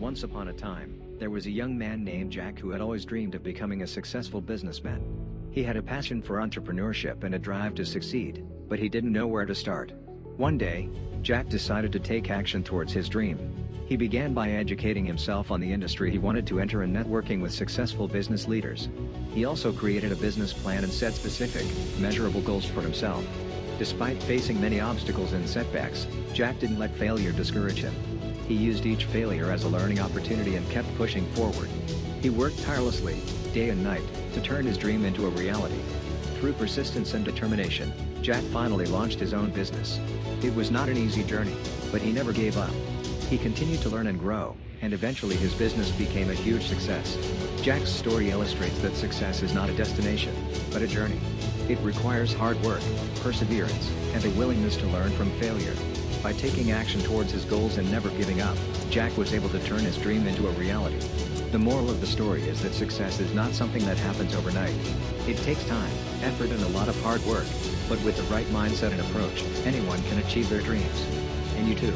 Once upon a time, there was a young man named Jack who had always dreamed of becoming a successful businessman. He had a passion for entrepreneurship and a drive to succeed, but he didn't know where to start. One day, Jack decided to take action towards his dream. He began by educating himself on the industry he wanted to enter and networking with successful business leaders. He also created a business plan and set specific, measurable goals for himself. Despite facing many obstacles and setbacks, Jack didn't let failure discourage him. He used each failure as a learning opportunity and kept pushing forward. He worked tirelessly, day and night, to turn his dream into a reality. Through persistence and determination, Jack finally launched his own business. It was not an easy journey, but he never gave up. He continued to learn and grow, and eventually his business became a huge success. Jack's story illustrates that success is not a destination, but a journey. It requires hard work, perseverance, and a willingness to learn from failure. By taking action towards his goals and never giving up, Jack was able to turn his dream into a reality. The moral of the story is that success is not something that happens overnight. It takes time, effort and a lot of hard work, but with the right mindset and approach, anyone can achieve their dreams. And you too.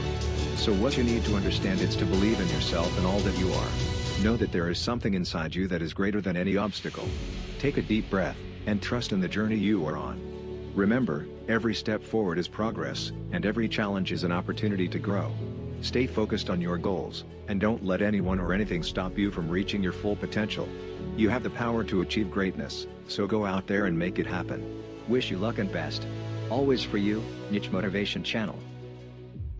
So what you need to understand is to believe in yourself and all that you are. Know that there is something inside you that is greater than any obstacle. Take a deep breath, and trust in the journey you are on. Remember, every step forward is progress, and every challenge is an opportunity to grow. Stay focused on your goals, and don't let anyone or anything stop you from reaching your full potential. You have the power to achieve greatness, so go out there and make it happen. Wish you luck and best. Always for you, Niche Motivation Channel.